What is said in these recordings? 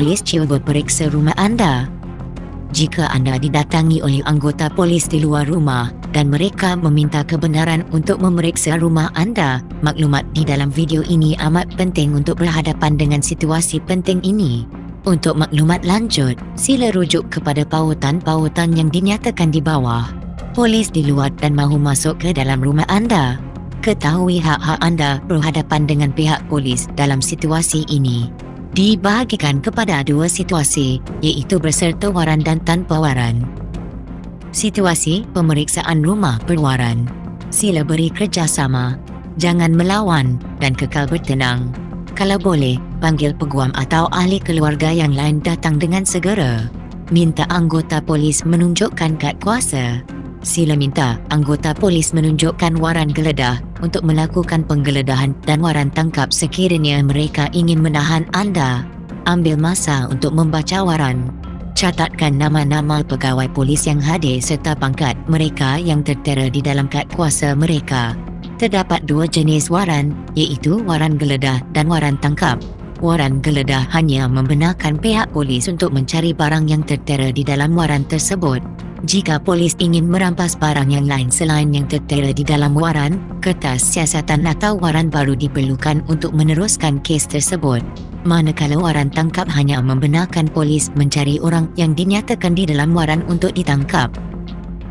polis cuba periksa rumah anda. Jika anda didatangi oleh anggota polis di luar rumah dan mereka meminta kebenaran untuk memeriksa rumah anda, maklumat di dalam video ini amat penting untuk berhadapan dengan situasi penting ini. Untuk maklumat lanjut, sila rujuk kepada pautan-pautan yang dinyatakan di bawah. Polis di luar dan mahu masuk ke dalam rumah anda. Ketahui hak-hak anda berhadapan dengan pihak polis dalam situasi ini. Dibahagikan kepada dua situasi, iaitu berserta waran dan tanpa waran. Situasi pemeriksaan rumah berwaran. Sila beri kerjasama. Jangan melawan dan kekal bertenang. Kalau boleh, panggil peguam atau ahli keluarga yang lain datang dengan segera. Minta anggota polis menunjukkan kad kuasa sila minta anggota polis menunjukkan waran geledah untuk melakukan penggeledahan dan waran tangkap sekiranya mereka ingin menahan anda. Ambil masa untuk membaca waran. Catatkan nama-nama pegawai polis yang hadir serta pangkat mereka yang tertera di dalam kad kuasa mereka. Terdapat dua jenis waran, iaitu waran geledah dan waran tangkap. Waran geledah hanya membenarkan pihak polis untuk mencari barang yang tertera di dalam waran tersebut. Jika polis ingin merampas barang yang lain selain yang tertera di dalam waran, kertas siasatan atau waran baru diperlukan untuk meneruskan kes tersebut. Manakala waran tangkap hanya membenarkan polis mencari orang yang dinyatakan di dalam waran untuk ditangkap.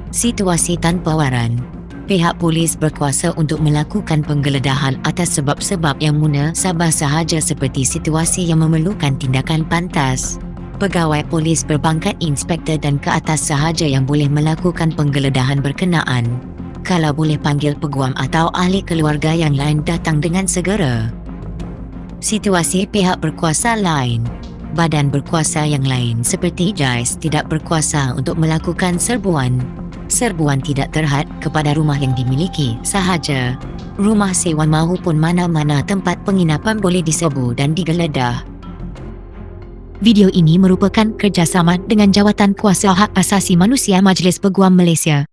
Situasi tanpa waran Pihak polis berkuasa untuk melakukan penggeledahan atas sebab-sebab yang munasabah sahaja seperti situasi yang memerlukan tindakan pantas pegawai polis berpangkat inspektor dan ke atas sahaja yang boleh melakukan penggeledahan berkenaan. Kalau boleh panggil peguam atau ahli keluarga yang lain datang dengan segera. Situasi pihak berkuasa lain Badan berkuasa yang lain seperti JAIS tidak berkuasa untuk melakukan serbuan. Serbuan tidak terhad kepada rumah yang dimiliki sahaja. Rumah sewa maupun mana-mana tempat penginapan boleh diserbu dan digeledah. Video ini merupakan kerjasama dengan Jawatan Kuasa Hak Asasi Manusia Majlis Peguam Malaysia.